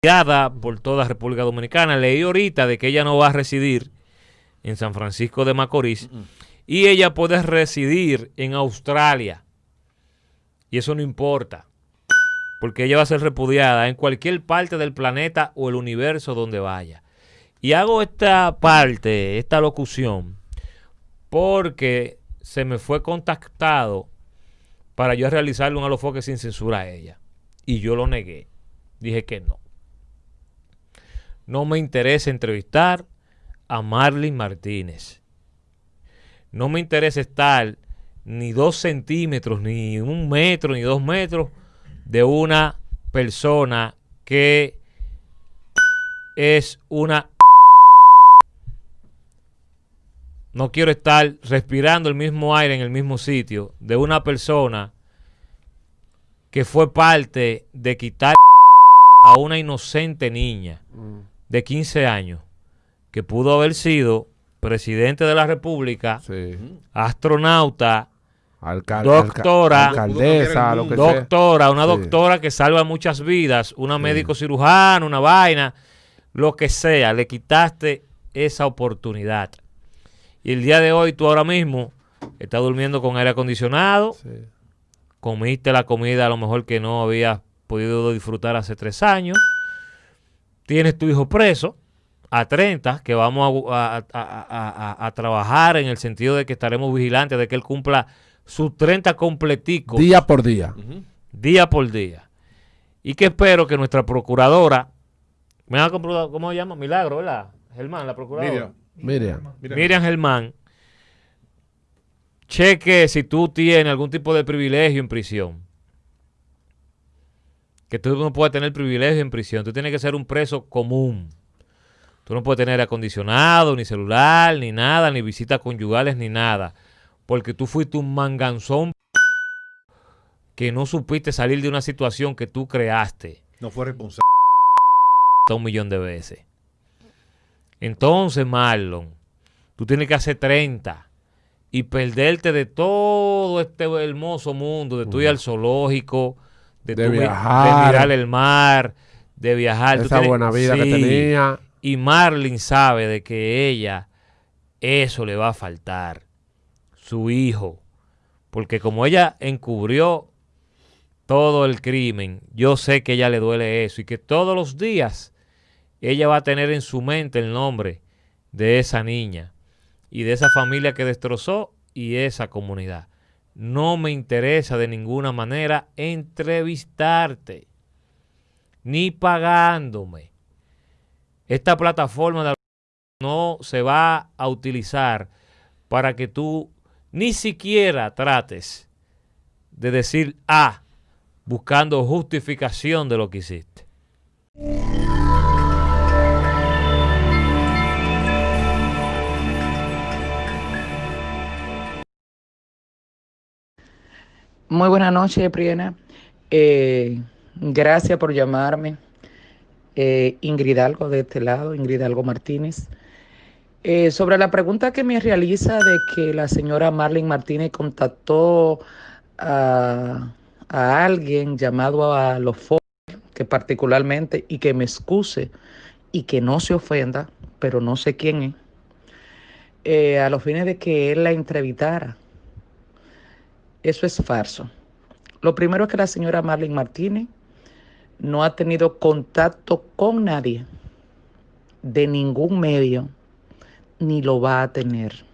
por toda República Dominicana. Leí ahorita de que ella no va a residir en San Francisco de Macorís y ella puede residir en Australia. Y eso no importa, porque ella va a ser repudiada en cualquier parte del planeta o el universo donde vaya. Y hago esta parte, esta locución, porque se me fue contactado para yo realizarle un alofoque sin censura a ella. Y yo lo negué. Dije que no. No me interesa entrevistar a Marlene Martínez. No me interesa estar ni dos centímetros, ni un metro, ni dos metros de una persona que es una... No quiero estar respirando el mismo aire en el mismo sitio de una persona que fue parte de quitar a una inocente niña mm. De 15 años que pudo haber sido presidente de la República, astronauta, doctora, alcaldesa, lo que doctora, una doctora que salva muchas vidas, una médico cirujano, una vaina, lo que sea, le quitaste esa oportunidad. Y el día de hoy tú ahora mismo estás durmiendo con aire acondicionado, comiste la comida a lo mejor que no habías podido disfrutar hace tres años, tienes tu hijo preso, a 30, que vamos a, trabajar en el sentido de que estaremos vigilantes de que él cumpla sus 30 completicos. Día por día. Día por día. Y que espero que nuestra procuradora, ¿cómo se llama? Milagro, ¿verdad? Germán, la procuradora. Miriam. Miriam. Miriam Germán. Cheque si tú tienes algún tipo de privilegio en prisión. Que tú no puedes tener privilegio en prisión. Tú tienes que ser un preso común. Tú no puedes tener acondicionado, ni celular, ni nada, ni visitas conyugales, ni nada. Porque tú fuiste un manganzón que no supiste salir de una situación que tú creaste. No fue responsable. Un millón de veces. Entonces, Marlon, tú tienes que hacer 30 y perderte de todo este hermoso mundo, de tu ir al zoológico, de, viajar, de mirar el mar, de viajar. Esa buena vida que tenía. Y Marlin sabe de que ella, eso le va a faltar. Su hijo. Porque como ella encubrió todo el crimen, yo sé que ella le duele eso. Y que todos los días ella va a tener en su mente el nombre de esa niña y de esa familia que destrozó y esa comunidad. No me interesa de ninguna manera entrevistarte, ni pagándome. Esta plataforma no se va a utilizar para que tú ni siquiera trates de decir A buscando justificación de lo que hiciste. Muy buenas noches, Priena. Eh, gracias por llamarme eh, Ingrid Algo de este lado, Ingrid Algo Martínez. Eh, sobre la pregunta que me realiza de que la señora Marlene Martínez contactó a, alguien llamado a los que particularmente, y que me excuse y que no se ofenda, pero no sé quién es, eh, a los fines de que él la entrevistara. Eso es falso. Lo primero es que la señora Marlene Martínez no ha tenido contacto con nadie de ningún medio, ni lo va a tener.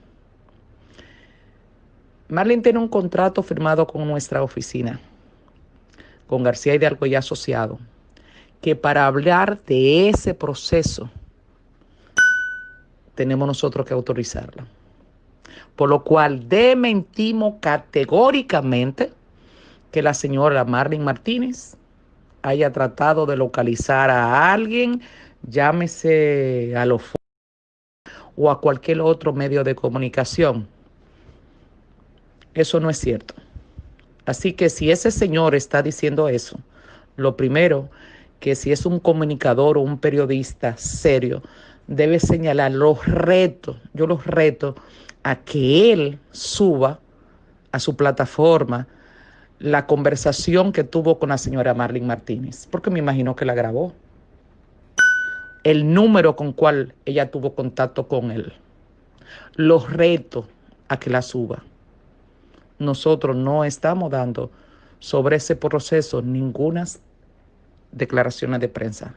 Marlene tiene un contrato firmado con nuestra oficina, con García Hidalgo y Asociado, que para hablar de ese proceso tenemos nosotros que autorizarla. Por lo cual dementimos categóricamente que la señora Marlene Martínez haya tratado de localizar a alguien, llámese a los o a cualquier otro medio de comunicación. Eso no es cierto. Así que si ese señor está diciendo eso, lo primero que si es un comunicador o un periodista serio, debe señalar los retos, yo los reto a que él suba a su plataforma la conversación que tuvo con la señora Marlene Martínez, porque me imagino que la grabó. el número con cual ella tuvo contacto con él. Los reto a que la suba. Nosotros no estamos dando sobre ese proceso ninguna declaraciones de prensa.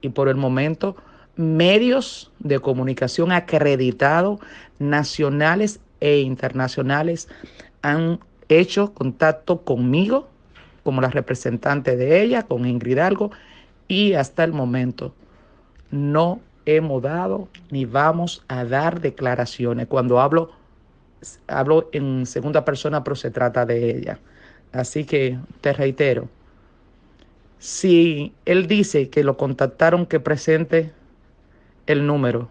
Y por el momento, medios de comunicación acreditados, nacionales e internacionales, han hecho contacto conmigo como la representante de ella, con Ingrid Algo, y hasta el momento no hemos dado ni vamos a dar declaraciones. Cuando hablo, hablo en segunda persona, pero se trata de ella. Así que te reitero, si él dice que lo contactaron, que presente el número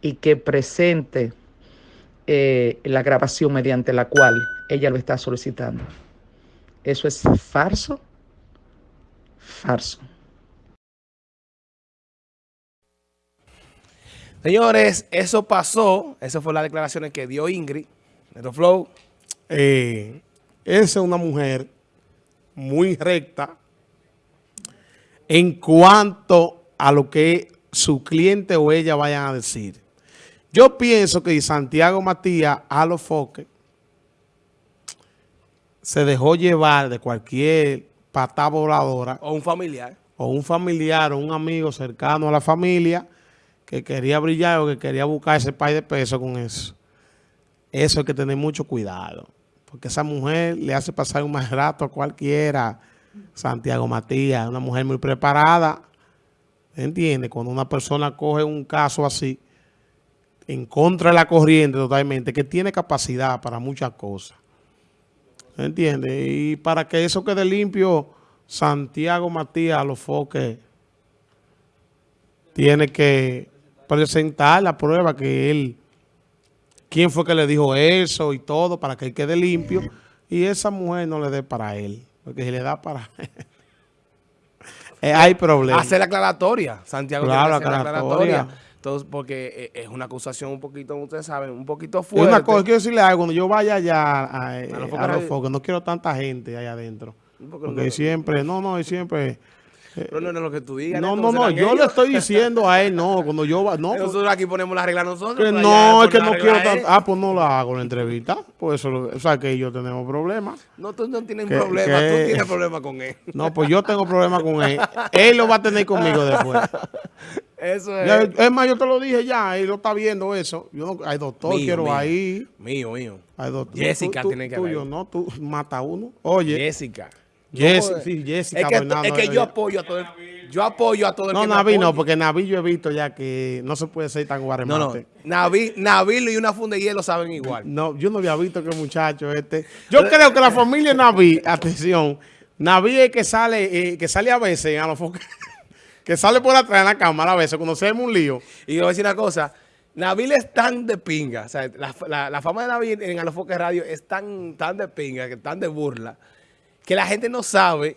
y que presente eh, la grabación mediante la cual ella lo está solicitando. ¿Eso es falso? Falso. Señores, eso pasó. Esas fueron las declaraciones que dio Ingrid. Flow. Eh, esa es una mujer muy recta en cuanto a lo que su cliente o ella vayan a decir. Yo pienso que Santiago Matías a los foques se dejó llevar de cualquier pata voladora. O un familiar. O un familiar o un amigo cercano a la familia que quería brillar o que quería buscar ese país de peso con eso. Eso hay que tener mucho cuidado. Porque esa mujer le hace pasar un mal rato a cualquiera. Santiago Matías, una mujer muy preparada. ¿Entiende? Cuando una persona coge un caso así, en contra de la corriente totalmente, que tiene capacidad para muchas cosas. ¿Entiende? Y para que eso quede limpio, Santiago Matías a los foques tiene que presentar la prueba que él, quién fue que le dijo eso y todo para que él quede limpio y esa mujer no le dé para él, porque si le da para él, eh, hay problemas. Hacer la aclaratoria, Santiago claro, tiene que hacer la aclaratoria. Entonces, porque eh, es una acusación un poquito, ustedes saben, un poquito fuerte. Es una cosa, quiero decirle algo, cuando yo vaya allá a, a, los focos, no quiero tanta gente allá adentro. Porque no, siempre, no, no, y siempre... Pero no, es lo que tú digas. No, no, no, yo le estoy diciendo a él, no, cuando yo va, no. Nosotros aquí ponemos la regla nosotros. Que no, es que no quiero Ah, pues no la hago la entrevista. Pues eso, o sea, que yo tenemos problemas. No, tú no tienes problema, tú tienes problemas con él. No, pues yo tengo problemas con él. él lo va a tener conmigo después. Eso es. es más, yo te lo dije ya, él lo está viendo eso. Yo no, hay doctor, quiero ahí. Mío, mío. Hay doctor. Jessica tiene que tuyo, no, tú mata uno. Oye. Jessica. Jessica, sí, Jessica es que, es que yo apoyo a todo el, yo apoyo a todo el No, Naví no, porque Naví yo he visto ya que no se puede ser tan guaremate. No, no. Naví, Naví y una funda de hielo saben igual. No, yo no había visto que muchacho este... Yo creo que la familia Naví, atención, Naví es que sale, eh, que sale a veces a los que sale por atrás en la cámara a veces cuando se un lío. Y yo voy a decir una cosa, Nabil es tan de pinga, o sea, la, la, fama de Nabil en Alofoque Radio es tan, tan de pinga, que tan de burla, que la gente no sabe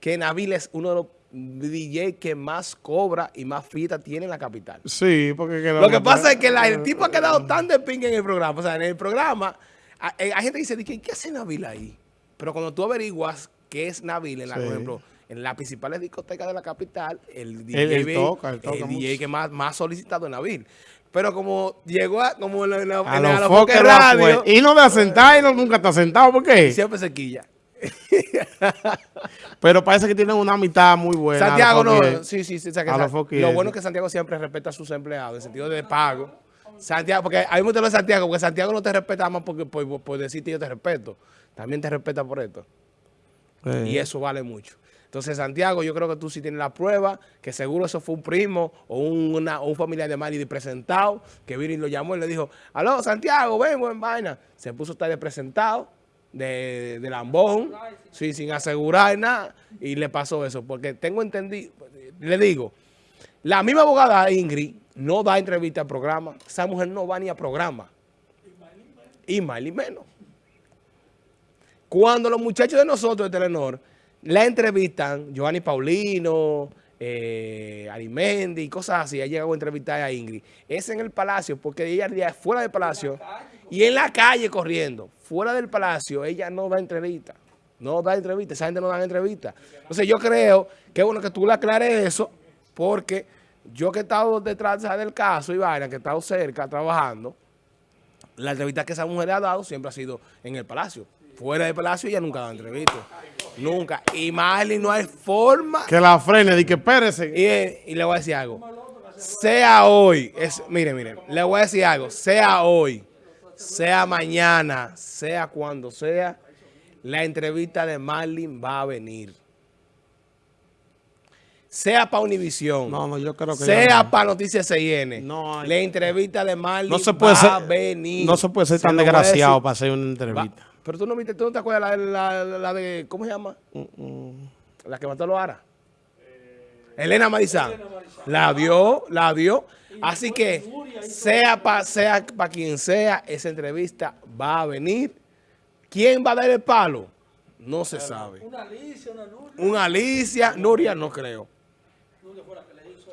que Nabil es uno de los DJ que más cobra y más fita tiene en la capital. Sí, porque... lo que pasa es que el tipo ha quedado tan de pinga en el programa, o sea, en el programa, hay, gente que dice, ¿qué, hace Nabil ahí? Pero cuando tú averiguas qué es Nabil, en la, por ejemplo en las principales discotecas de la capital, el DJ, el, que más, más solicitado en Nabil. Pero como llegó a, como en, la, a, los radio. Y no de sentar y no, nunca está sentado, ¿por qué? Siempre se quilla. Pero parece que tienen una mitad muy buena. Santiago no, sí, sí, sí. lo bueno es que Santiago siempre respeta a sus empleados, en sentido de pago. Santiago, porque hay muchos de Santiago, porque Santiago no te respeta más porque, por, por, decirte yo te respeto. También te respeta por esto. Y eso vale mucho. Entonces, Santiago, yo creo que tú sí tienes la prueba, que seguro eso fue un primo o un, un familiar de Mari presentado, que vino y lo llamó y le dijo, aló, Santiago, ven, buen vaina. Se puso a estar de presentado, de, de lambón, sí, sin asegurar nada, y le pasó eso. Porque tengo entendido, le digo, la misma abogada Ingrid no da entrevista al programa, esa mujer no va ni a programa. Y más ni menos. Cuando los muchachos de nosotros de Telenor la entrevistan Giovanni Paulino, eh, Arimendi y cosas así. Ha llegado a entrevistar a Ingrid. Es en el palacio, porque ella fuera del palacio y en la calle corriendo. Fuera del palacio, ella no da entrevista. No da entrevista, esa gente no da entrevista. Entonces yo creo que es bueno que tú le aclares eso, porque yo que he estado detrás del caso y vaina, que he estado cerca trabajando, la entrevista que esa mujer ha dado siempre ha sido en el palacio. Fuera del palacio ella nunca dado entrevista. Nunca. Y Marley no hay forma. Que la frene, di que espérese. Y, y, le voy a decir algo. Sea hoy, es, mire, mire, le voy a decir algo. Sea hoy, sea mañana, sea cuando sea, la entrevista de Marlin va a venir sea para Univisión, no, no, yo creo que sea para Noticias CIN, no, la entrevista de Marlin no se puede va ser, a venir. No se puede ser tan desgraciado para hacer una entrevista. pero tú no viste, tú no te acuerdas la, la, de, ¿cómo se llama? La que mató a Loara. Elena Marizán. La dio, la dio. Así que, sea para sea pa quien sea, esa entrevista va a venir. ¿Quién va a dar el palo? No se sabe. Una Alicia, una Nuria. Una Alicia, Nuria no creo.